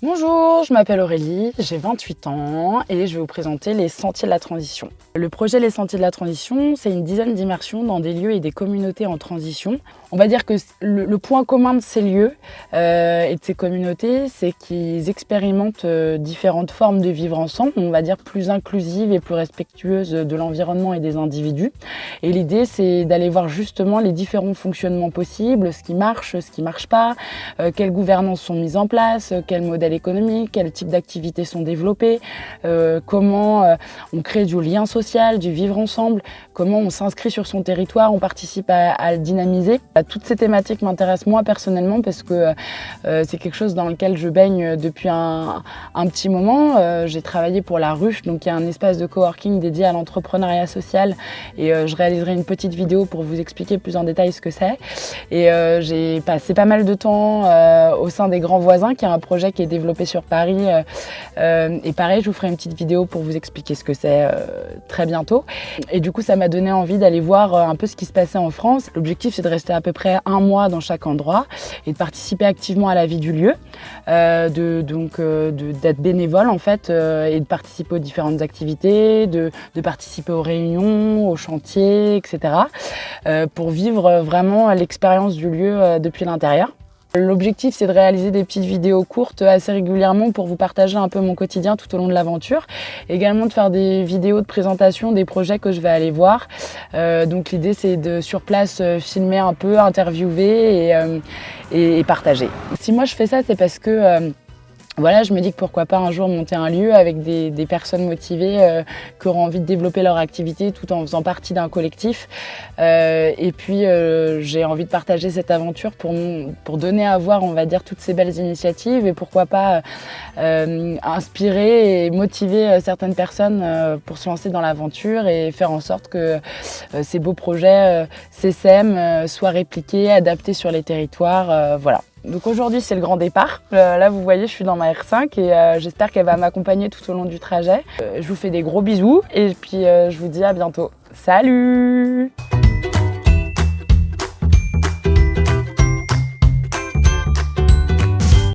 Bonjour, je m'appelle Aurélie, j'ai 28 ans et je vais vous présenter les Sentiers de la Transition. Le projet Les Sentiers de la Transition, c'est une dizaine d'immersions dans des lieux et des communautés en transition. On va dire que le, point commun de ces lieux euh, et de ces communautés, c'est qu'ils expérimentent euh, différentes formes de vivre ensemble, on va dire plus inclusives et plus respectueuses de l'environnement et des individus. Et l'idée, c'est d'aller voir justement les différents fonctionnements possibles, ce qui marche, ce qui ne marche pas, euh, quelles gouvernances sont mises en place, quels modèles économiques, quels types d'activités sont développés, comment on crée du lien social du vivre ensemble, comment on s'inscrit sur son territoire, on participe à, le dynamiser. Toutes ces thématiques m'intéressent moi personnellement parce que euh, c'est quelque chose dans lequel je baigne depuis un, petit moment. Euh, j'ai travaillé pour La Ruche, donc il y a un espace de coworking dédié à l'entrepreneuriat social et euh, je réaliserai une petite vidéo pour vous expliquer plus en détail ce que c'est. Et j'ai passé pas mal de temps au sein des Grands Voisins, qui est un projet qui est sur Paris. et pareil, je vous ferai une petite vidéo pour vous expliquer ce que c'est très bientôt. Et du coup, ça m'a donné envie d'aller voir euh, un peu ce qui se passait en France. L'objectif, c'est de rester à peu près un mois dans chaque endroit et de participer activement à la vie du lieu, euh, de, donc euh, d'être bénévole en fait et de participer aux différentes activités, de, participer aux réunions, aux chantiers, etc. pour vivre vraiment l'expérience du lieu depuis l'intérieur. L'objectif, c'est de réaliser des petites vidéos courtes assez régulièrement pour vous partager un peu mon quotidien tout au long de l'aventure. Également de faire des vidéos de présentation des projets que je vais aller voir. Euh, donc l'idée, c'est de sur place euh, filmer un peu, interviewer et, euh, et, partager. Si moi je fais ça, c'est parce que voilà, je me dis que pourquoi pas un jour monter un lieu avec des, personnes motivées euh, qui auront envie de développer leur activité tout en faisant partie d'un collectif. Euh, et puis, euh, j'ai envie de partager cette aventure pour, pour donner à voir, on va dire, toutes ces belles initiatives et pourquoi pas inspirer et motiver certaines personnes pour se lancer dans l'aventure et faire en sorte que ces beaux projets CSM soient répliqués, adaptés sur les territoires. voilà. Donc aujourd'hui c'est le grand départ. Euh, là vous voyez je suis dans ma R5 et euh, j'espère qu'elle va m'accompagner tout au long du trajet. Euh, je vous fais des gros bisous et puis je vous dis à bientôt. Salut